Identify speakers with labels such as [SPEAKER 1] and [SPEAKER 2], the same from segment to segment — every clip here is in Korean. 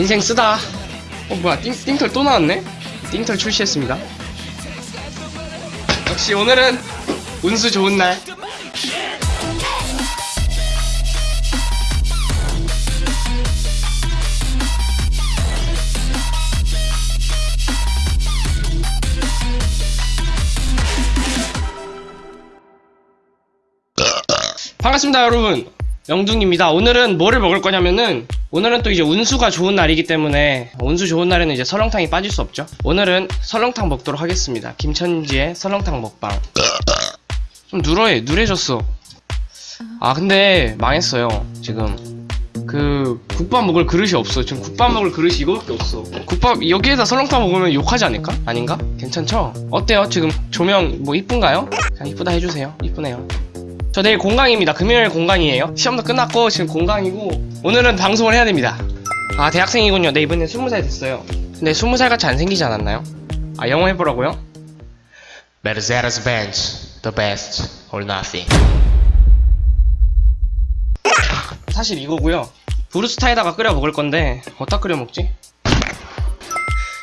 [SPEAKER 1] 인생 쓰다. 어 뭐야 띵, 띵털 또 나왔네? 띵털 출시했습니다. 역시 오늘은 운수 좋은 날. 반갑습니다 여러분 영둥입니다 오늘은 뭐를 먹을 거냐면은 오늘은 또 이제 운수가 좋은 날이기 때문에 운수 좋은 날에는 이제 설렁탕이 빠질 수 없죠 오늘은 설렁탕 먹도록 하겠습니다 김천지의 설렁탕 먹방 좀 누러해 누래졌어 아 근데 망했어요 지금 그 국밥 먹을 그릇이 없어 지금 국밥 먹을 그릇이 이거밖에 없어 국밥 여기에다 설렁탕 먹으면 욕하지 않을까? 아닌가? 괜찮죠? 어때요? 지금 조명 뭐 이쁜가요? 그냥 이쁘다 해주세요 이쁘네요 저 내일 공강입니다. 금요일 공강이에요. 시험도 끝났고 지금 공강이고 오늘은 방송을 해야 됩니다. 아 대학생이군요. 네 이번에 20살 됐어요. 근데 20살 같이 안 생기지 않았나요? 아 영어 해보라고요?
[SPEAKER 2] Mercedes Benz, the best or nothing.
[SPEAKER 1] 사실 이거고요. 브루스타에다가 끓여 먹을 건데 어디다 끓여 먹지?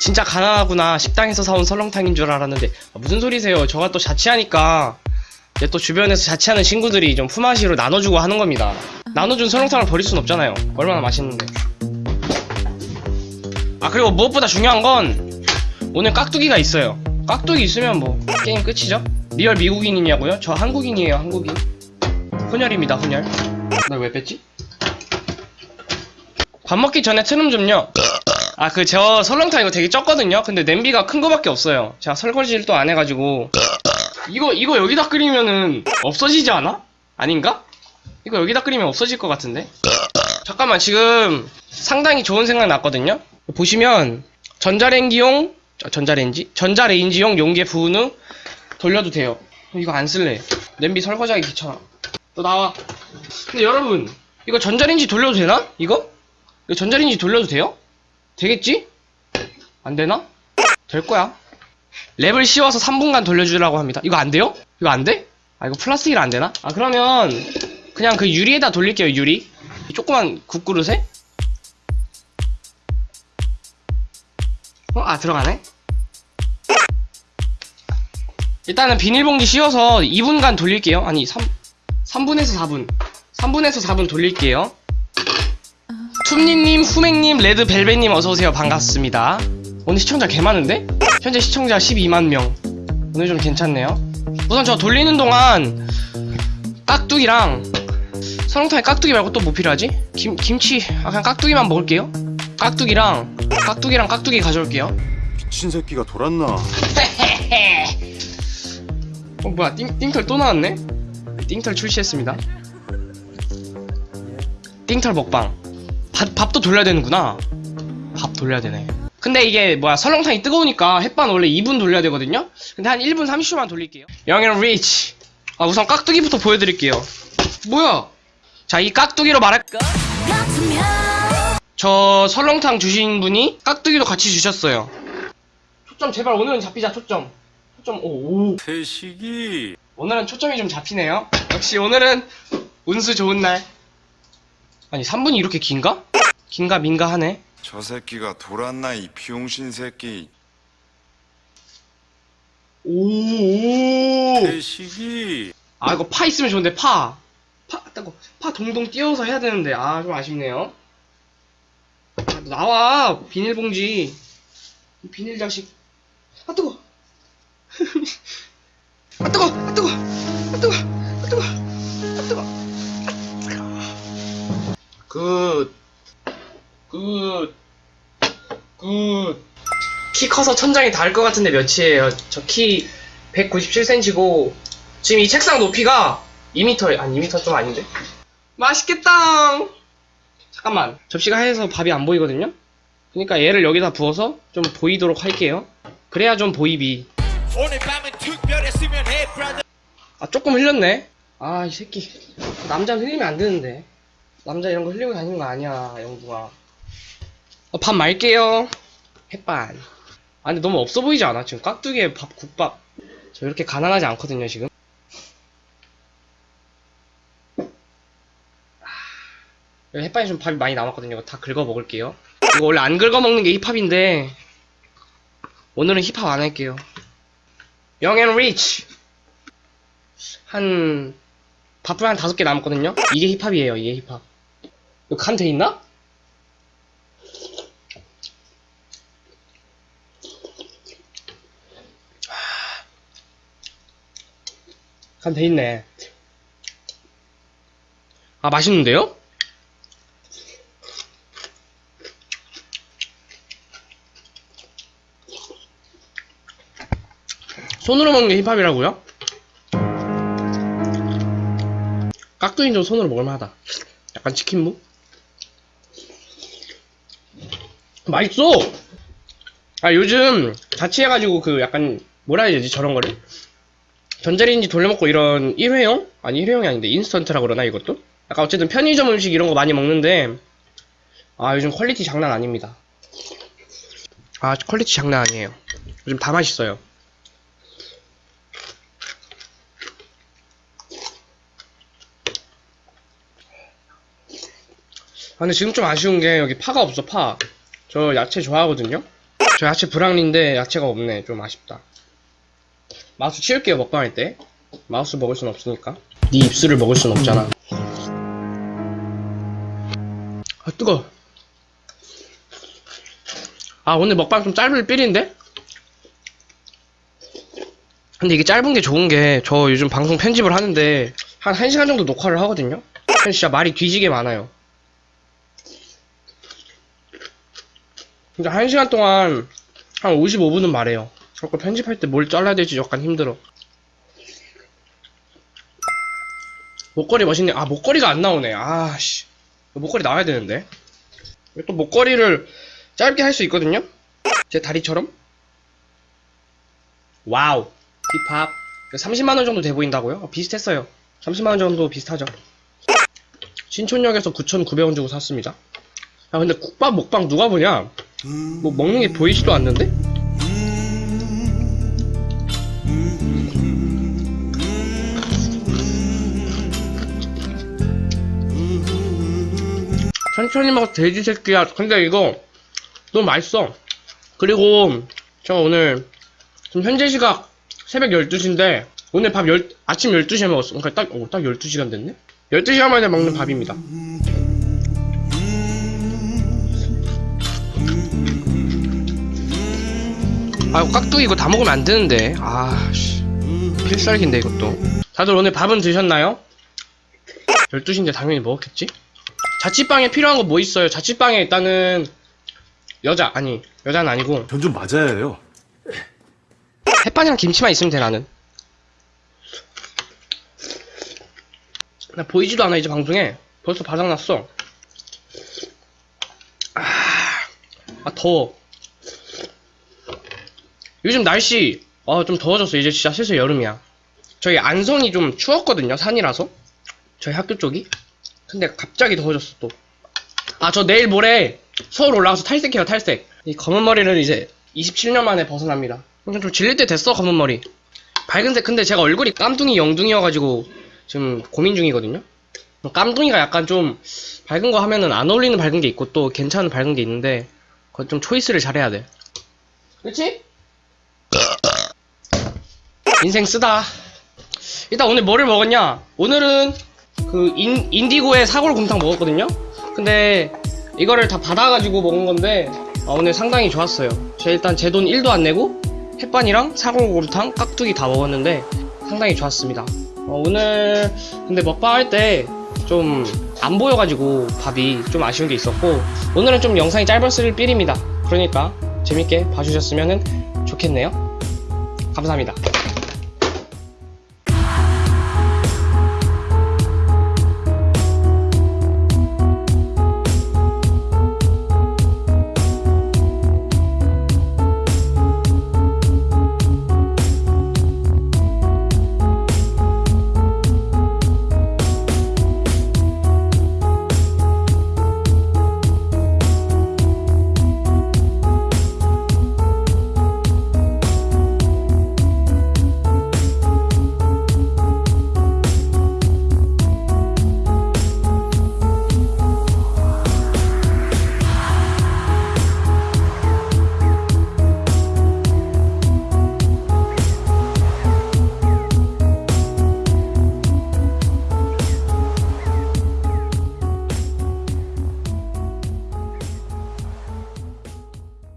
[SPEAKER 1] 진짜 가난하구나. 식당에서 사온 설렁탕인 줄 알았는데 아, 무슨 소리세요? 저가 또 자취하니까 이제 또 주변에서 자취하는 친구들이 좀 품앗이로 나눠주고 하는 겁니다. 나눠준 설렁탕을 버릴 순 없잖아요. 얼마나 맛있는데. 아 그리고 무엇보다 중요한 건 오늘 깍두기가 있어요. 깍두기 있으면 뭐 게임 끝이죠? real 미국인이냐고요? 저 한국인이에요 한국인. 혼혈입니다 혼혈. 나왜 뺐지? 밥 먹기 전에 트름 좀요. 아 그 저 설렁탕 이거 되게 쪘거든요. 근데 냄비가 큰 거밖에 없어요. 제가 설거지를 또 안 해가지고 이거 이거 여기다 끓이면은 없어지지 않아? 아닌가? 이거 여기다 끓이면 없어질 것 같은데? 잠깐만 지금 상당히 좋은 생각 났거든요? 보시면 전자레인지용 저, 전자레인지? 전자레인지용 용기에 부은 후 돌려도 돼요 이거 안 쓸래 냄비 설거지하기 귀찮아 또 나와 근데 여러분 이거 전자레인지 돌려도 되나? 이거? 이거 전자레인지 돌려도 돼요? 되겠지? 안 되나? 될 거야 랩을 씌워서 3분간 돌려주라고 합니다. 이거 안 돼요? 이거 안 돼? 아, 이거 플라스틱이라 안 되나? 아, 그러면 그냥 그 유리에다 돌릴게요, 유리. 이 조그만 국그릇에? 어? 아, 들어가네? 일단은 비닐봉지 씌워서 2분간 돌릴게요. 아니, 3, 3분에서 4분. 3분에서 4분 돌릴게요. 툼니님, 후맹님, 레드벨벳님 어서오세요. 반갑습니다. 오늘 시청자 개 많은데? 현재 시청자 12만 명. 오늘 좀 괜찮네요. 우선 저 돌리는 동안 깍두기랑 설렁탕에 깍두기 말고 또 뭐 필요하지? 김 김치 아 그냥 깍두기만 먹을게요. 깍두기랑 깍두기랑 깍두기 가져올게요.
[SPEAKER 3] 미친 새끼가 돌았나?
[SPEAKER 1] 어 뭐야 띵, 띵털 또 나왔네? 띵털 출시했습니다. 띵털 먹방. 밥, 밥도 돌려야 되는구나. 밥 돌려야 되네. 근데 이게 뭐야 설렁탕이 뜨거우니까 햇반 원래 2분 돌려야 되거든요? 근데 한 1분 30초만 돌릴게요. 영현 리치 아 우선 깍두기부터 보여드릴게요. 뭐야? 자 이 깍두기로 말할 저 설렁탕 주신 분이 깍두기도 같이 주셨어요. 초점 제발 오늘은 잡히자 초점. 초점 오, 오.
[SPEAKER 3] 태식이.
[SPEAKER 1] 오늘은 초점이 좀 잡히네요. 역시 오늘은 운수 좋은 날. 아니 3분이 이렇게 긴가? 긴가 민가 하네
[SPEAKER 3] 저 새끼가 돌았나 이 비용신 새끼
[SPEAKER 1] 오오
[SPEAKER 3] 태식이
[SPEAKER 1] 아 이거 파 있으면 좋은데 파. 파 따고 파 동동 띄워서 해야 되는데 아 좀 아쉽네요. 아, 나와 비닐봉지. 이 비닐 자식. 아 뜨거. 아 뜨거. 아 뜨거. 아 뜨거. 아 뜨거. 아 뜨거. 키 커서 천장이 닿을 것 같은데 몇이에요? 저 키 197cm고 지금 이 책상 높이가 2m 아니 2m 좀 아닌데? 맛있겠다. 잠깐만. 접시가 하얘서 밥이 안 보이거든요? 그러니까 얘를 여기다 부어서 좀 보이도록 할게요. 그래야 좀 보이비. 아 조금 흘렸네. 아 이 새끼. 남자는 흘리면 안 되는데. 남자 이런 거 흘리고 다니는 거 아니야 영구가 어, 밥 말게요. 햇반 아 근데 너무 없어 보이지 않아 지금 깍두기에 밥 국밥 저 이렇게 가난하지 않거든요 지금 아, 햇반이 좀 밥이 많이 남았거든요 다 긁어 먹을게요 이거 원래 안 긁어 먹는 게 힙합인데 오늘은 힙합 안 할게요. Young and Rich 한 밥풀 한 다섯 개 남았거든요. 이게 힙합이에요. 이게 힙합. 이거 간 돼 있나? 간돼 있네. 아 맛있는데요? 손으로 먹는 게 힙합이라고요? 깍두기는 좀 손으로 먹을만하다. 약간 치킨무? 맛있어! 아, 요즘 자취해가지고 그 약간, 뭐라 해야 되지, 저런 거를? 전자레인지 돌려먹고 이런 일회용? 아니, 일회용이 아닌데, 인스턴트라 그러나, 이것도? 약간 어쨌든 편의점 음식 이런 거 많이 먹는데, 아, 요즘 quality 장난 아닙니다. 아, quality 장난 아니에요. 요즘 다 맛있어요. 아, 근데 지금 좀 아쉬운 게 여기 파가 없어, 파. 저 야채 좋아하거든요? 저 야채 브랑리인데 야채가 없네. 좀 아쉽다. 마우스 치울게요, 먹방할 때. 마우스 먹을 순 없으니까. 네 입술을 먹을 순 없잖아. 아, 뜨거. 아, 오늘 먹방 좀 짧을 삘인데? 근데 이게 짧은 게 좋은 게, 저 요즘 방송 편집을 하는데, 한 1시간 정도 녹화를 하거든요? 진짜 말이 뒤지게 많아요. 진짜 1시간 동안 한 55분은 말해요. 그거 편집할 때 뭘 잘라야 될지 약간 힘들어. 목걸이 멋있네. 아, 목걸이가 안 나오네. 아, 씨. 목걸이 나와야 되는데. 또 목걸이를 짧게 할 수 있거든요? 제 다리처럼? Wow. 힙합. 30만원 정도 돼 보인다고요? 어, 비슷했어요. 30만원 정도 비슷하죠. 신촌역에서 9,900원 주고 샀습니다. 아, 근데 국밥 먹방 누가 보냐? 뭐 먹는 게 보이지도 않는데? 천천히 먹어 돼지 새끼야. 근데 이거 너무 맛있어. 그리고 저 오늘 지금 현재 시각 새벽 12시인데 오늘 밥 열, 아침 12시에 먹었어. 그러니까 딱, 어, 딱 12시간 됐네? 12시간 만에 먹는 밥입니다. 아, 깍두기 이거 다 먹으면 안 되는데. 아, 씨. 필살기인데, 이것도. 다들 오늘 밥은 드셨나요? 12시인데 당연히 먹었겠지? 자취방에 필요한 거 뭐 있어요? 자취방에 일단은, 여자, 아니, 여자는 아니고,
[SPEAKER 3] 전 좀 맞아야 해요.
[SPEAKER 1] 햇반이랑 김치만 있으면 돼, 나는. 나 보이지도 않아, 이제 방송에. 벌써 바닥났어. 아, 아 더워. 요즘 날씨, 어, 좀 더워졌어. 이제 진짜 슬슬 여름이야. 저희 안성이 좀 추웠거든요, 산이라서. 저희 학교 쪽이. 근데 갑자기 더워졌어, 또. 아, 저 내일 모레 서울 올라가서 탈색해요, 탈색. 이 검은 머리를 이제 27년 만에 벗어납니다. 좀, 좀 질릴 때 됐어, 검은 머리. 밝은색, 근데 제가 얼굴이 깜둥이 영둥이여가지고 지금 고민 중이거든요. 깜둥이가 약간 좀 밝은 거 하면은 안 어울리는 밝은 게 있고 또 괜찮은 밝은 게 있는데 그거 좀 초이스를 잘해야 돼. 그렇지? 인생 쓰다. 일단 오늘 뭐를 먹었냐? 오늘은 그 인, 인디고의 사골곰탕 먹었거든요? 근데 이거를 다 받아가지고 먹은 건데 아, 오늘 상당히 좋았어요. 제 일단 제 돈 1도 안 내고 햇반이랑 사골곰탕, 깍두기 다 먹었는데 상당히 좋았습니다. 어, 오늘 근데 먹방 할 때 좀 안 보여가지고 밥이 좀 아쉬운 게 있었고 오늘은 좀 영상이 짧았을 삘입니다. 그러니까 재밌게 봐주셨으면 좋겠네요. 감사합니다.